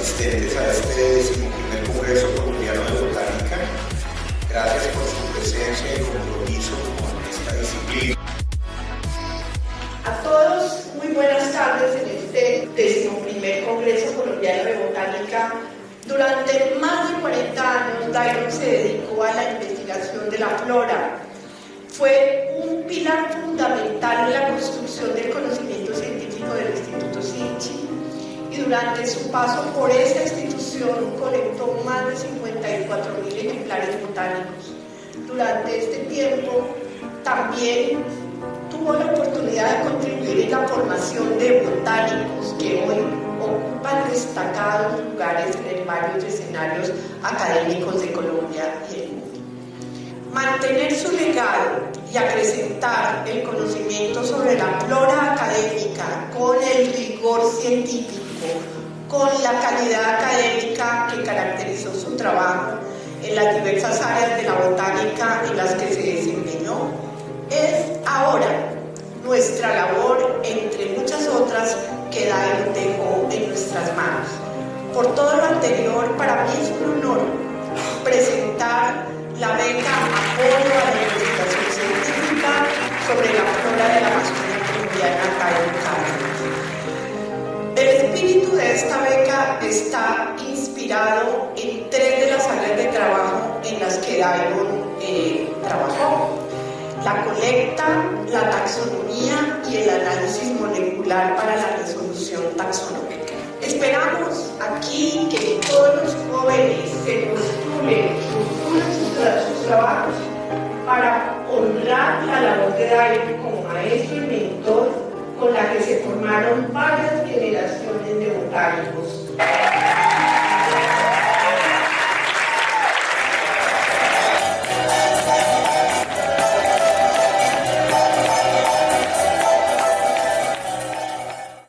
asistentes a este primer Congreso Colombiano de Botánica. Gracias por su presencia y compromiso con esta disciplina. A todos, muy buenas tardes en este primer Congreso Colombiano de Botánica. Durante más de 40 años, Dairon se dedicó a la investigación de la flora. Fue un pilar fundamental en la construcción del conocimiento durante su paso por esta institución colectó más de 54.000 ejemplares botánicos. Durante este tiempo también tuvo la oportunidad de contribuir en la formación de botánicos que hoy ocupan destacados lugares en varios escenarios académicos de Colombia y el mundo. Mantener su legado y acrecentar el conocimiento sobre la flora académica con el rigor científico, con la calidad académica que caracterizó su trabajo en las diversas áreas de la botánica en las que se desempeñó, es ahora nuestra labor, entre muchas otras, que Dairo dejó en nuestras manos. Por todo lo anterior, para mí es un honor presentar la beca Apoyo esta beca está inspirado en tres de las áreas de trabajo en las que Dairon eh, trabajó. La colecta, la taxonomía y el análisis molecular para la resolución taxonómica. Esperamos aquí que todos los jóvenes se postulen, sus, trabajos para honrar la labor de David como vontade de você.